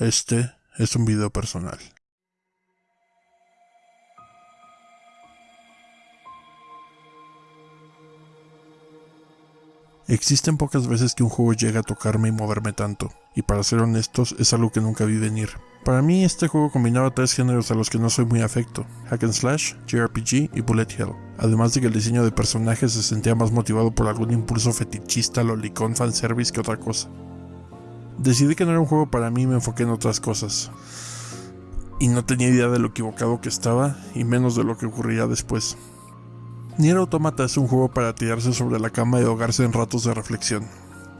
Este es un video personal. Existen pocas veces que un juego llega a tocarme y moverme tanto, y para ser honestos es algo que nunca vi venir. Para mí este juego combinaba tres géneros a los que no soy muy afecto, hack and slash, JRPG y bullet hell, además de que el diseño de personajes se sentía más motivado por algún impulso fetichista, lolicón, fanservice que otra cosa. Decidí que no era un juego para mí me enfoqué en otras cosas. Y no tenía idea de lo equivocado que estaba, y menos de lo que ocurriría después. Nier Automata es un juego para tirarse sobre la cama y ahogarse en ratos de reflexión.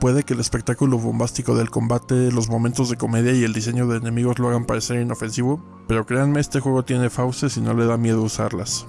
Puede que el espectáculo bombástico del combate, los momentos de comedia y el diseño de enemigos lo hagan parecer inofensivo, pero créanme este juego tiene fauces y no le da miedo usarlas.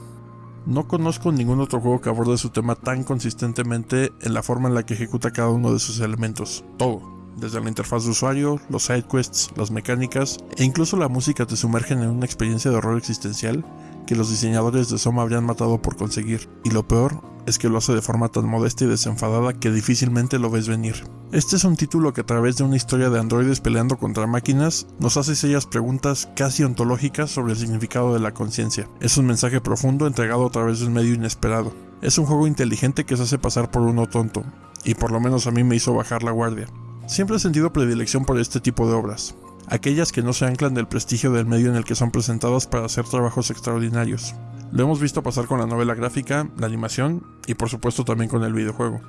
No conozco ningún otro juego que aborde su tema tan consistentemente en la forma en la que ejecuta cada uno de sus elementos, todo, desde la interfaz de usuario, los sidequests, las mecánicas e incluso la música te sumergen en una experiencia de horror existencial que los diseñadores de Soma habrían matado por conseguir, y lo peor es que lo hace de forma tan modesta y desenfadada que difícilmente lo ves venir. Este es un título que a través de una historia de androides peleando contra máquinas nos hace serias preguntas casi ontológicas sobre el significado de la conciencia. Es un mensaje profundo entregado a través de un medio inesperado. Es un juego inteligente que se hace pasar por uno tonto, y por lo menos a mí me hizo bajar la guardia. Siempre he sentido predilección por este tipo de obras, aquellas que no se anclan del prestigio del medio en el que son presentadas para hacer trabajos extraordinarios. Lo hemos visto pasar con la novela gráfica, la animación y por supuesto también con el videojuego.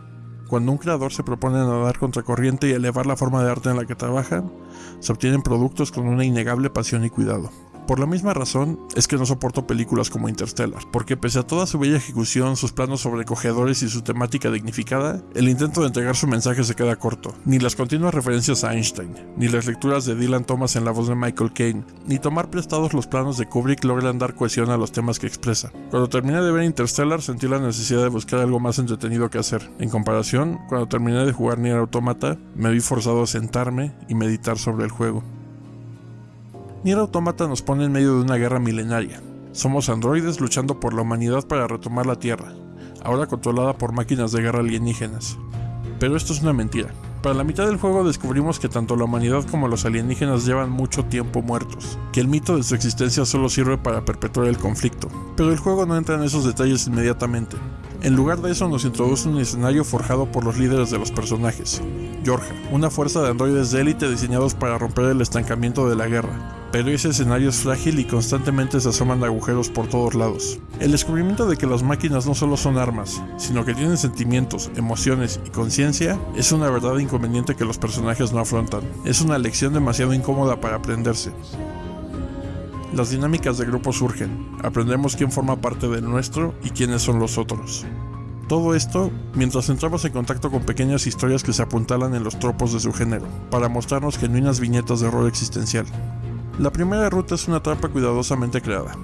Cuando un creador se propone nadar contra corriente y elevar la forma de arte en la que trabaja, se obtienen productos con una innegable pasión y cuidado. Por la misma razón es que no soporto películas como Interstellar, porque pese a toda su bella ejecución, sus planos sobrecogedores y su temática dignificada, el intento de entregar su mensaje se queda corto. Ni las continuas referencias a Einstein, ni las lecturas de Dylan Thomas en la voz de Michael Caine, ni tomar prestados los planos de Kubrick logran dar cohesión a los temas que expresa. Cuando terminé de ver Interstellar sentí la necesidad de buscar algo más entretenido que hacer. En comparación, cuando terminé de jugar Nier Automata, me vi forzado a sentarme y meditar sobre el juego. Nier Automata nos pone en medio de una guerra milenaria. Somos androides luchando por la humanidad para retomar la Tierra, ahora controlada por máquinas de guerra alienígenas. Pero esto es una mentira. Para la mitad del juego descubrimos que tanto la humanidad como los alienígenas llevan mucho tiempo muertos, que el mito de su existencia solo sirve para perpetuar el conflicto. Pero el juego no entra en esos detalles inmediatamente. En lugar de eso nos introduce un escenario forjado por los líderes de los personajes, Georgia, una fuerza de androides de élite diseñados para romper el estancamiento de la guerra, pero ese escenario es frágil y constantemente se asoman agujeros por todos lados. El descubrimiento de que las máquinas no solo son armas, sino que tienen sentimientos, emociones y conciencia, es una verdad inconveniente que los personajes no afrontan. Es una lección demasiado incómoda para aprenderse. Las dinámicas de grupo surgen, aprendemos quién forma parte del nuestro y quiénes son los otros. Todo esto mientras entramos en contacto con pequeñas historias que se apuntalan en los tropos de su género, para mostrarnos genuinas viñetas de horror existencial. La primera ruta es una trampa cuidadosamente creada.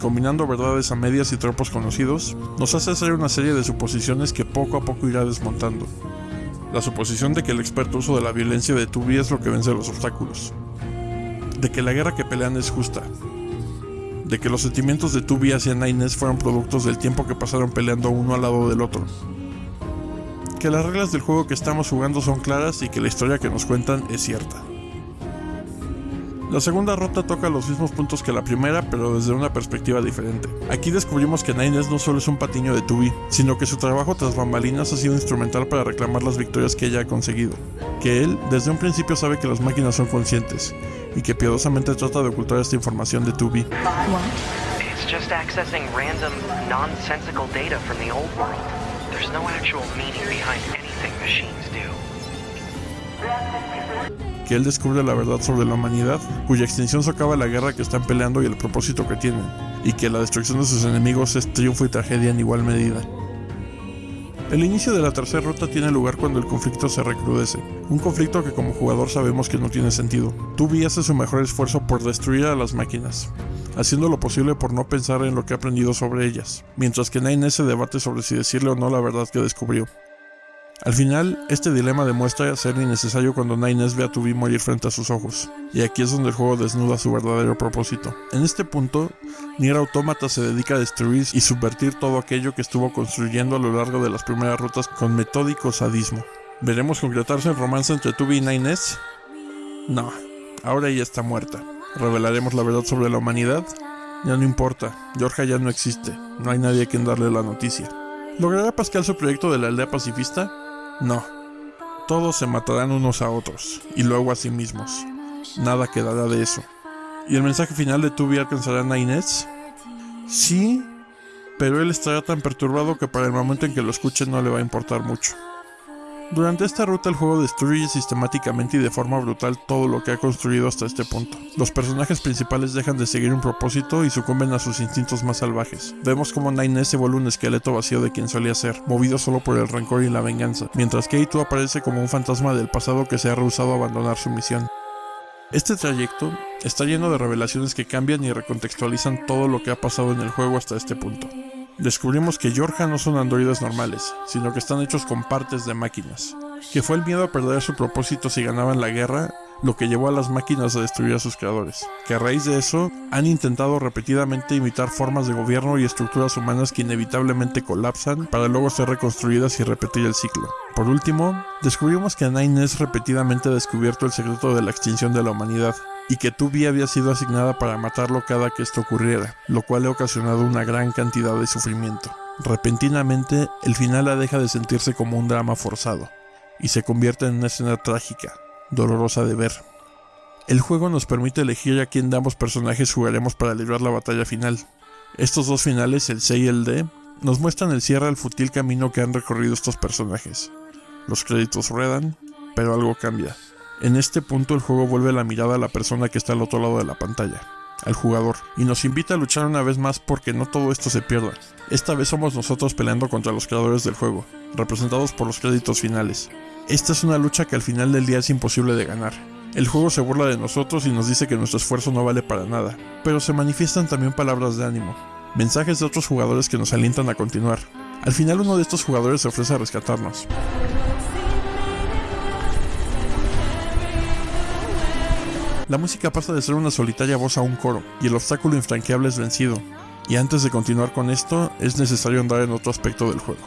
Combinando verdades a medias y tropos conocidos, nos hace hacer una serie de suposiciones que poco a poco irá desmontando. La suposición de que el experto uso de la violencia de Tubi es lo que vence los obstáculos. De que la guerra que pelean es justa. De que los sentimientos de Tubi hacia Naines fueron productos del tiempo que pasaron peleando uno al lado del otro. Que las reglas del juego que estamos jugando son claras y que la historia que nos cuentan es cierta. La segunda ruta toca los mismos puntos que la primera, pero desde una perspectiva diferente. Aquí descubrimos que Nines no solo es un patiño de Tubi, sino que su trabajo tras bambalinas ha sido instrumental para reclamar las victorias que ella ha conseguido. Que él, desde un principio, sabe que las máquinas son conscientes, y que piadosamente trata de ocultar esta información de Tubi. just accessing random, nonsensical data from the old world. There's no actual meaning behind anything machines do que él descubre la verdad sobre la humanidad, cuya extinción socava la guerra que están peleando y el propósito que tienen, y que la destrucción de sus enemigos es triunfo y tragedia en igual medida. El inicio de la tercera ruta tiene lugar cuando el conflicto se recrudece, un conflicto que como jugador sabemos que no tiene sentido. Tubi hace su mejor esfuerzo por destruir a las máquinas, haciendo lo posible por no pensar en lo que ha aprendido sobre ellas, mientras que Nine se debate sobre si decirle o no la verdad que descubrió. Al final, este dilema demuestra ser innecesario cuando Nines ve a Tubi morir frente a sus ojos, y aquí es donde el juego desnuda su verdadero propósito. En este punto, Nier Automata se dedica a destruir y subvertir todo aquello que estuvo construyendo a lo largo de las primeras rutas con metódico sadismo. ¿Veremos concretarse el romance entre Tubi y Nines? No, Ahora ella está muerta. ¿Revelaremos la verdad sobre la humanidad? Ya no importa, Georgia ya no existe, no hay nadie a quien darle la noticia. ¿Logrará Pascal su proyecto de la aldea pacifista? No. Todos se matarán unos a otros, y luego a sí mismos. Nada quedará de eso. ¿Y el mensaje final de Tubi alcanzará a Inés? Sí, pero él estará tan perturbado que para el momento en que lo escuche no le va a importar mucho. Durante esta ruta el juego destruye sistemáticamente y de forma brutal todo lo que ha construido hasta este punto. Los personajes principales dejan de seguir un propósito y sucumben a sus instintos más salvajes. Vemos como Nine se vuelve un esqueleto vacío de quien solía ser, movido solo por el rencor y la venganza, mientras que aparece como un fantasma del pasado que se ha rehusado a abandonar su misión. Este trayecto está lleno de revelaciones que cambian y recontextualizan todo lo que ha pasado en el juego hasta este punto descubrimos que Yorja no son androides normales, sino que están hechos con partes de máquinas, que fue el miedo a perder su propósito si ganaban la guerra lo que llevó a las máquinas a destruir a sus creadores, que a raíz de eso han intentado repetidamente imitar formas de gobierno y estructuras humanas que inevitablemente colapsan para luego ser reconstruidas y repetir el ciclo. Por último, descubrimos que Nines repetidamente ha descubierto el secreto de la extinción de la humanidad, y que Tubi había sido asignada para matarlo cada que esto ocurriera, lo cual ha ocasionado una gran cantidad de sufrimiento. Repentinamente, el final la deja de sentirse como un drama forzado, y se convierte en una escena trágica, dolorosa de ver. El juego nos permite elegir a quién de ambos personajes jugaremos para librar la batalla final. Estos dos finales, el C y el D, nos muestran el cierre al futil camino que han recorrido estos personajes. Los créditos ruedan, pero algo cambia. En este punto el juego vuelve la mirada a la persona que está al otro lado de la pantalla, al jugador, y nos invita a luchar una vez más porque no todo esto se pierda. Esta vez somos nosotros peleando contra los creadores del juego, representados por los créditos finales. Esta es una lucha que al final del día es imposible de ganar. El juego se burla de nosotros y nos dice que nuestro esfuerzo no vale para nada, pero se manifiestan también palabras de ánimo, mensajes de otros jugadores que nos alientan a continuar. Al final uno de estos jugadores se ofrece a rescatarnos. La música pasa de ser una solitaria voz a un coro, y el obstáculo infranqueable es vencido. Y antes de continuar con esto, es necesario andar en otro aspecto del juego.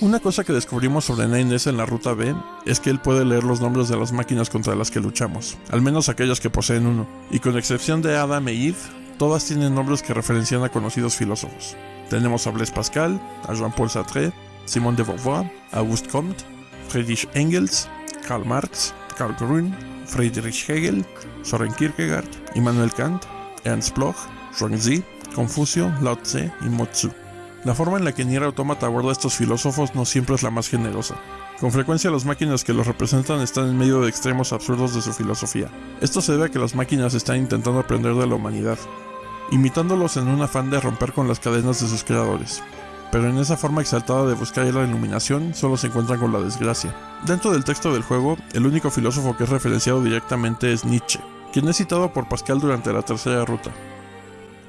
Una cosa que descubrimos sobre Nines en la ruta B es que él puede leer los nombres de las máquinas contra las que luchamos, al menos aquellas que poseen uno, y con excepción de Adam e Eve, todas tienen nombres que referencian a conocidos filósofos. Tenemos a Blaise Pascal, a Jean-Paul Sartre, Simone de Beauvoir, Auguste Comte, Friedrich Engels, Karl Marx, Karl Grün, Friedrich Hegel, Soren Kierkegaard, Immanuel Kant, Ernst Bloch, Zhuangzi, Confucio, Lao Tse y Motsu. La forma en la que Nier Automata aborda a estos filósofos no siempre es la más generosa. Con frecuencia las máquinas que los representan están en medio de extremos absurdos de su filosofía. Esto se debe a que las máquinas están intentando aprender de la humanidad, imitándolos en un afán de romper con las cadenas de sus creadores pero en esa forma exaltada de buscar la iluminación solo se encuentran con la desgracia. Dentro del texto del juego, el único filósofo que es referenciado directamente es Nietzsche, quien es citado por Pascal durante la tercera ruta.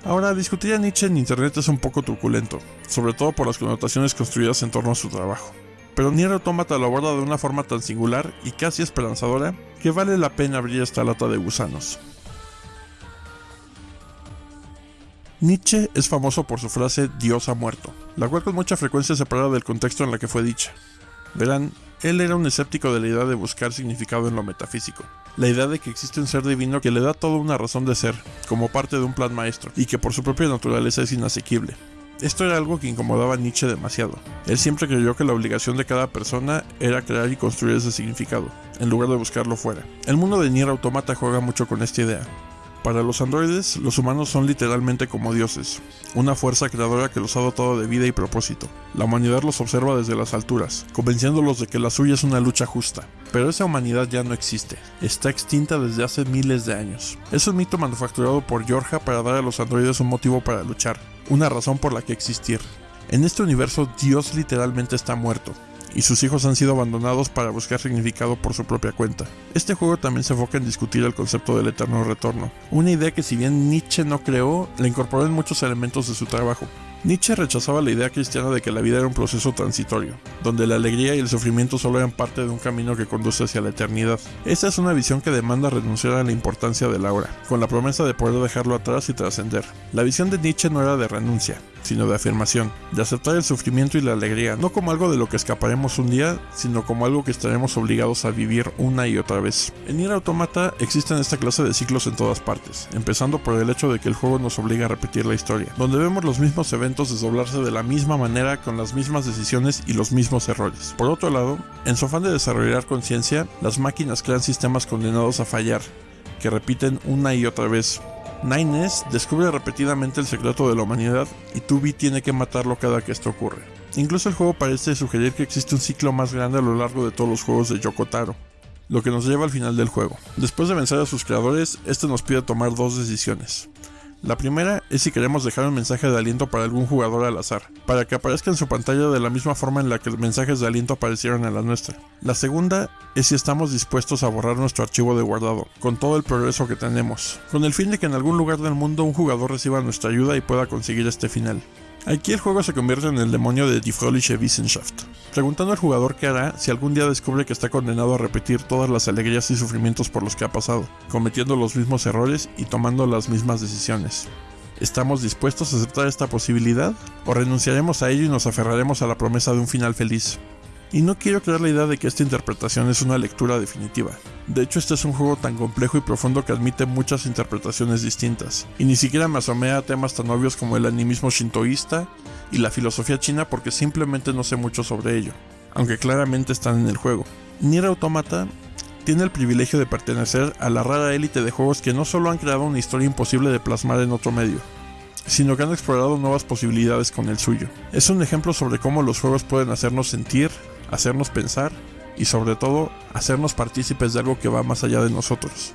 Ahora, discutir a Nietzsche en internet es un poco truculento, sobre todo por las connotaciones construidas en torno a su trabajo. Pero Nier Automata lo aborda de una forma tan singular y casi esperanzadora que vale la pena abrir esta lata de gusanos. Nietzsche es famoso por su frase Dios ha muerto, la cual con mucha frecuencia se separa del contexto en la que fue dicha. Verán, él era un escéptico de la idea de buscar significado en lo metafísico, la idea de que existe un ser divino que le da toda una razón de ser, como parte de un plan maestro, y que por su propia naturaleza es inasequible. Esto era algo que incomodaba a Nietzsche demasiado. Él siempre creyó que la obligación de cada persona era crear y construir ese significado, en lugar de buscarlo fuera. El mundo de Nier Automata juega mucho con esta idea, para los androides, los humanos son literalmente como dioses, una fuerza creadora que los ha dotado de vida y propósito. La humanidad los observa desde las alturas, convenciéndolos de que la suya es una lucha justa. Pero esa humanidad ya no existe, está extinta desde hace miles de años. Es un mito manufacturado por Georgia para dar a los androides un motivo para luchar, una razón por la que existir. En este universo Dios literalmente está muerto, y sus hijos han sido abandonados para buscar significado por su propia cuenta. Este juego también se enfoca en discutir el concepto del eterno retorno, una idea que si bien Nietzsche no creó, la incorporó en muchos elementos de su trabajo. Nietzsche rechazaba la idea cristiana de que la vida era un proceso transitorio, donde la alegría y el sufrimiento solo eran parte de un camino que conduce hacia la eternidad. Esta es una visión que demanda renunciar a la importancia de la hora, con la promesa de poder dejarlo atrás y trascender. La visión de Nietzsche no era de renuncia, sino de afirmación, de aceptar el sufrimiento y la alegría, no como algo de lo que escaparemos un día, sino como algo que estaremos obligados a vivir una y otra vez. En Nier Automata existen esta clase de ciclos en todas partes, empezando por el hecho de que el juego nos obliga a repetir la historia, donde vemos los mismos eventos desdoblarse de la misma manera con las mismas decisiones y los mismos errores. Por otro lado, en su afán de desarrollar conciencia, las máquinas crean sistemas condenados a fallar, que repiten una y otra vez, Nines descubre repetidamente el secreto de la humanidad y Tubi tiene que matarlo cada que esto ocurre. Incluso el juego parece sugerir que existe un ciclo más grande a lo largo de todos los juegos de Yokotaro, lo que nos lleva al final del juego. Después de vencer a sus creadores, este nos pide tomar dos decisiones. La primera es si queremos dejar un mensaje de aliento para algún jugador al azar, para que aparezca en su pantalla de la misma forma en la que los mensajes de aliento aparecieron en la nuestra. La segunda es si estamos dispuestos a borrar nuestro archivo de guardado, con todo el progreso que tenemos, con el fin de que en algún lugar del mundo un jugador reciba nuestra ayuda y pueda conseguir este final. Aquí el juego se convierte en el demonio de Die Fröhliche Wissenschaft, preguntando al jugador qué hará si algún día descubre que está condenado a repetir todas las alegrías y sufrimientos por los que ha pasado, cometiendo los mismos errores y tomando las mismas decisiones. ¿Estamos dispuestos a aceptar esta posibilidad? ¿O renunciaremos a ello y nos aferraremos a la promesa de un final feliz? Y no quiero crear la idea de que esta interpretación es una lectura definitiva. De hecho, este es un juego tan complejo y profundo que admite muchas interpretaciones distintas, y ni siquiera me asomé a temas tan obvios como el animismo shintoísta y la filosofía china porque simplemente no sé mucho sobre ello, aunque claramente están en el juego. Nier Automata tiene el privilegio de pertenecer a la rara élite de juegos que no solo han creado una historia imposible de plasmar en otro medio, sino que han explorado nuevas posibilidades con el suyo. Es un ejemplo sobre cómo los juegos pueden hacernos sentir, hacernos pensar y sobre todo hacernos partícipes de algo que va más allá de nosotros.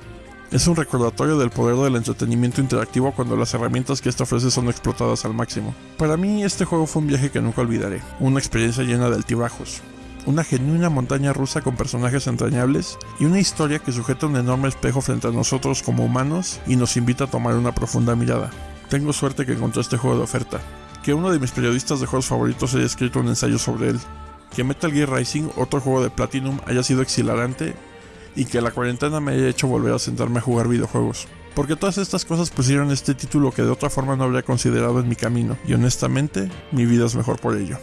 Es un recordatorio del poder del entretenimiento interactivo cuando las herramientas que esto ofrece son explotadas al máximo. Para mí este juego fue un viaje que nunca olvidaré, una experiencia llena de altibajos, una genuina montaña rusa con personajes entrañables y una historia que sujeta un enorme espejo frente a nosotros como humanos y nos invita a tomar una profunda mirada. Tengo suerte que encontré este juego de oferta, que uno de mis periodistas de juegos favoritos haya escrito un ensayo sobre él, que Metal Gear Rising, otro juego de Platinum, haya sido exhilarante y que la cuarentena me haya hecho volver a sentarme a jugar videojuegos. Porque todas estas cosas pusieron este título que de otra forma no habría considerado en mi camino, y honestamente, mi vida es mejor por ello.